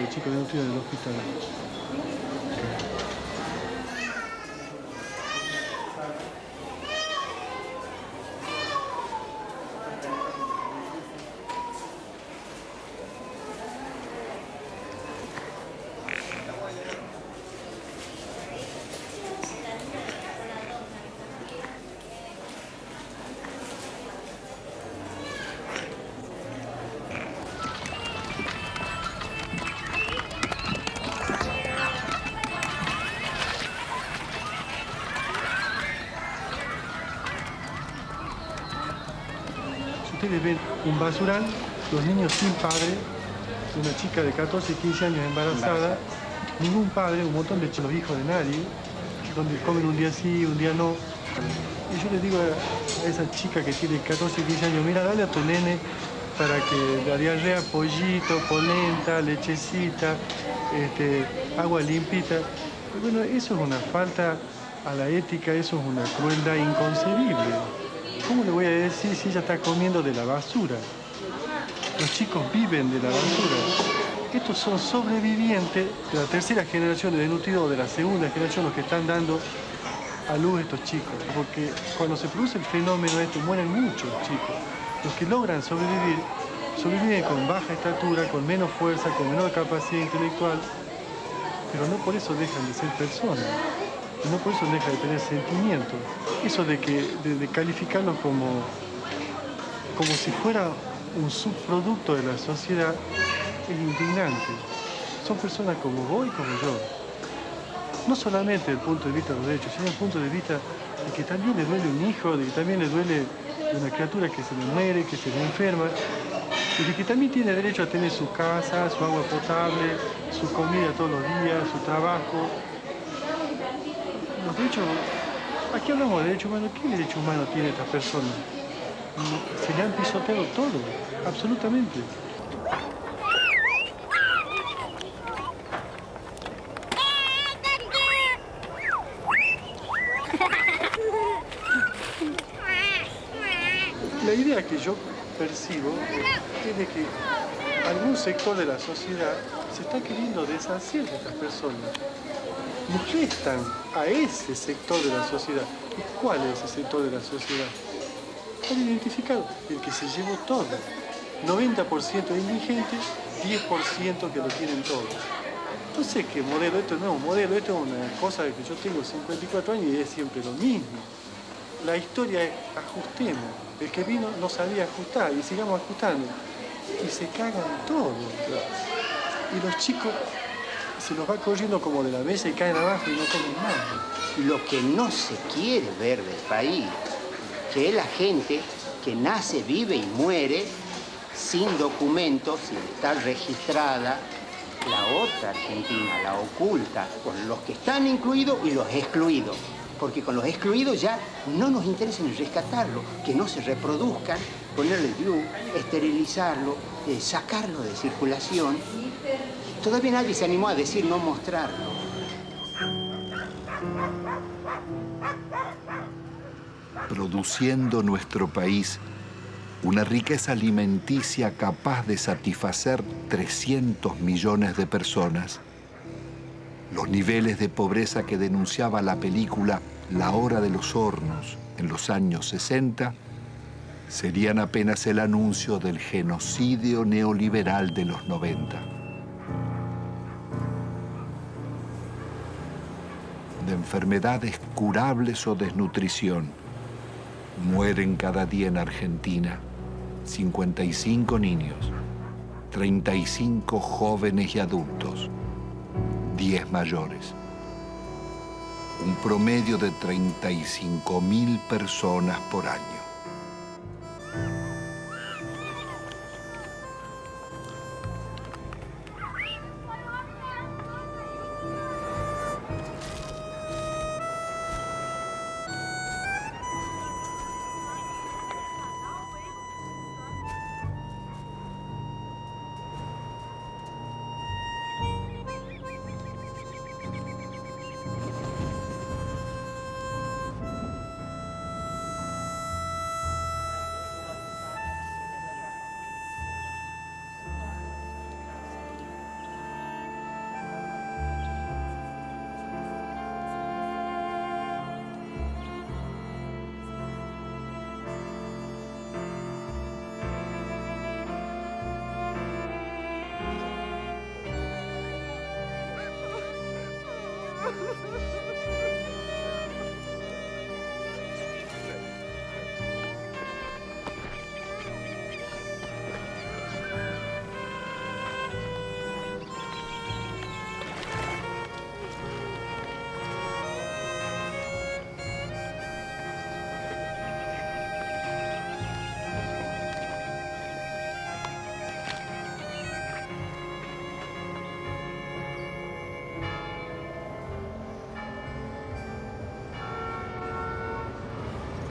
El chico de del hospital. Ven un basural, los niños sin padre, una chica de 14, 15 años embarazada, ningún padre, un montón de los hijos de nadie, donde comen un día sí, un día no. Y yo le digo a esa chica que tiene 14, 15 años, mira, dale a tu nene para que la diarrea, pollito, polenta, lechecita, este, agua limpita. bueno, eso es una falta a la ética, eso es una crueldad inconcebible. ¿Cómo le voy a decir si ella está comiendo de la basura? Los chicos viven de la basura. Estos son sobrevivientes de la tercera generación de desnutridos de la segunda generación, los que están dando a luz estos chicos. Porque cuando se produce el fenómeno este, mueren muchos chicos. Los que logran sobrevivir, sobreviven con baja estatura, con menos fuerza, con menor capacidad intelectual, pero no por eso dejan de ser personas no por eso deja de tener sentimientos. Eso de, que, de, calificarlo como, como si fuera un subproducto de la sociedad es indignante. Son personas como vos y como yo. No solamente desde el punto de vista de los derechos, sino desde el punto de vista de que también le duele un hijo, de que también le duele una criatura que se le muere, que se le enferma, y de que también tiene derecho a tener su casa, su agua potable, su comida todos los días, su trabajo, los derechos, aquí hablamos de derechos humanos, ¿qué derecho humano tiene esta persona? Se le han pisoteado todo, absolutamente. La idea que yo percibo es de que algún sector de la sociedad se está queriendo deshacer de estas personas están a ese sector de la sociedad. ¿Y cuál es ese sector de la sociedad? Está identificado, el que se llevó todo. 90% de indigentes, 10% que lo tienen todo. Sé qué modelo, esto no es un modelo, esto es una cosa que yo tengo 54 años y es siempre lo mismo. La historia es ajustemos. El que vino no sabía ajustar y sigamos ajustando. Y se cagan todo. Y los chicos se los va corriendo como de la mesa y caen abajo y no comen nada. Lo que no se quiere ver del país, que es la gente que nace, vive y muere sin documentos, sin estar registrada, la otra Argentina, la oculta, con los que están incluidos y los excluidos. Porque con los excluidos ya no nos interesa ni rescatarlo, que no se reproduzcan, ponerle view, esterilizarlo, eh, sacarlo de circulación Todavía nadie se animó a decir no mostrarlo. Produciendo nuestro país una riqueza alimenticia capaz de satisfacer 300 millones de personas. Los niveles de pobreza que denunciaba la película La hora de los hornos en los años 60 serían apenas el anuncio del genocidio neoliberal de los 90. Enfermedades curables o desnutrición. Mueren cada día en Argentina 55 niños, 35 jóvenes y adultos, 10 mayores. Un promedio de 35 mil personas por año.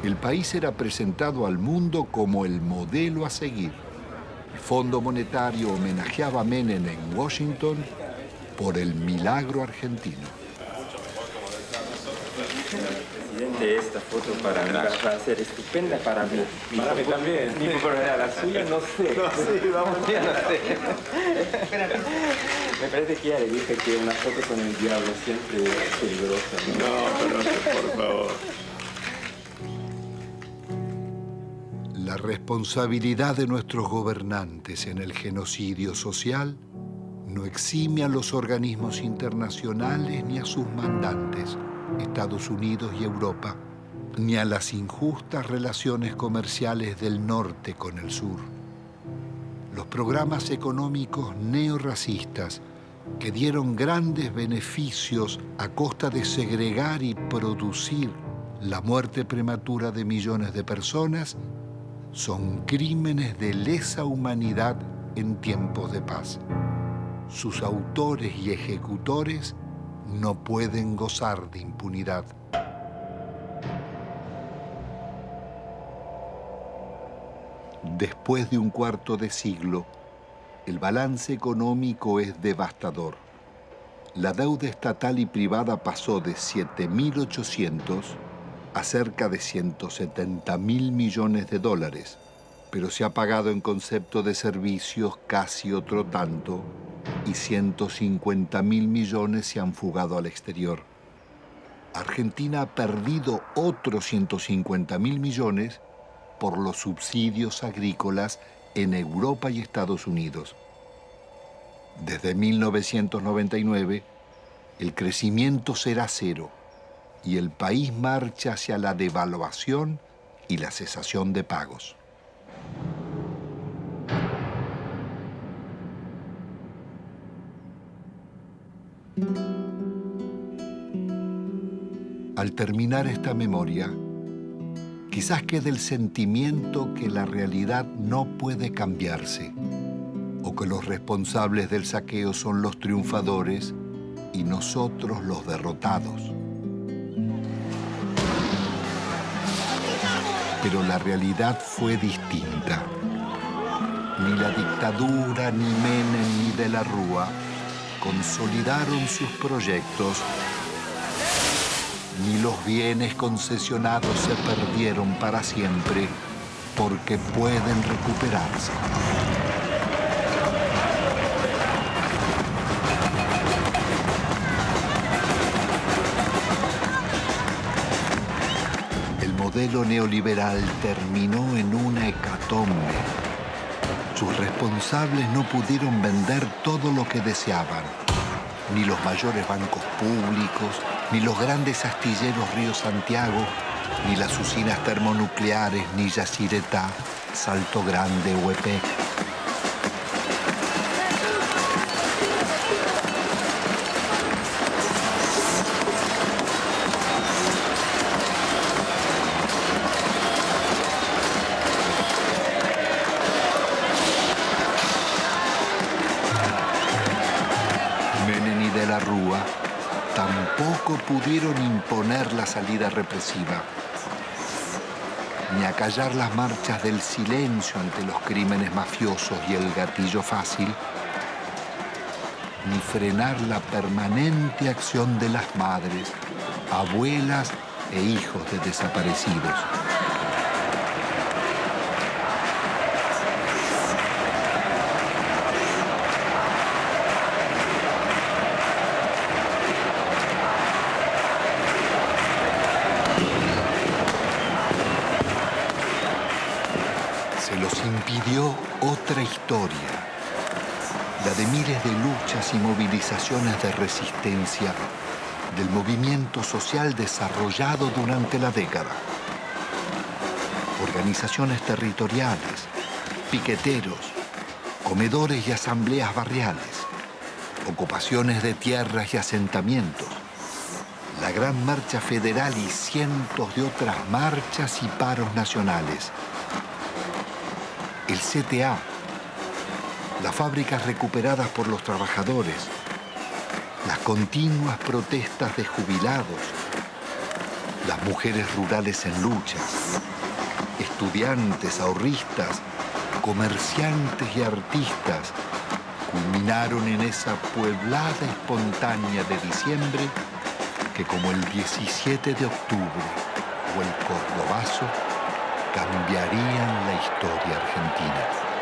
El país era presentado al mundo como el modelo a seguir. El Fondo Monetario homenajeaba a Menem en Washington por el milagro argentino. Presidente, esta foto para mí va a ser estupenda para mí. Para mí también. Mi la suya no sé. No, sí, vamos. no sé. Me parece que ya le dije que una foto con el diablo siempre es peligrosa. No, no responsabilidad de nuestros gobernantes en el genocidio social no exime a los organismos internacionales ni a sus mandantes, Estados Unidos y Europa, ni a las injustas relaciones comerciales del norte con el sur. Los programas económicos neorracistas que dieron grandes beneficios a costa de segregar y producir la muerte prematura de millones de personas son crímenes de lesa humanidad en tiempos de paz. Sus autores y ejecutores no pueden gozar de impunidad. Después de un cuarto de siglo, el balance económico es devastador. La deuda estatal y privada pasó de 7.800 a cerca de 170 mil millones de dólares, pero se ha pagado en concepto de servicios casi otro tanto y 150 mil millones se han fugado al exterior. Argentina ha perdido otros 150 mil millones por los subsidios agrícolas en Europa y Estados Unidos. Desde 1999, el crecimiento será cero y el país marcha hacia la devaluación y la cesación de pagos. Al terminar esta memoria, quizás quede el sentimiento que la realidad no puede cambiarse o que los responsables del saqueo son los triunfadores y nosotros los derrotados. Pero la realidad fue distinta. Ni la dictadura, ni Menem, ni de la Rúa consolidaron sus proyectos, ni los bienes concesionados se perdieron para siempre porque pueden recuperarse. Modelo neoliberal terminó en una hecatombe. Sus responsables no pudieron vender todo lo que deseaban, ni los mayores bancos públicos, ni los grandes astilleros Río Santiago, ni las usinas termonucleares, ni Yacyretá, Salto Grande o EPEC. pudieron imponer la salida represiva, ni acallar las marchas del silencio ante los crímenes mafiosos y el gatillo fácil, ni frenar la permanente acción de las madres, abuelas e hijos de desaparecidos. Otra historia, la de miles de luchas y movilizaciones de resistencia del movimiento social desarrollado durante la década. Organizaciones territoriales, piqueteros, comedores y asambleas barriales, ocupaciones de tierras y asentamientos, la Gran Marcha Federal y cientos de otras marchas y paros nacionales. El CTA, las fábricas recuperadas por los trabajadores, las continuas protestas de jubilados, las mujeres rurales en lucha, estudiantes, ahorristas, comerciantes y artistas culminaron en esa pueblada espontánea de diciembre que como el 17 de octubre o el Cordobazo cambiarían la historia argentina.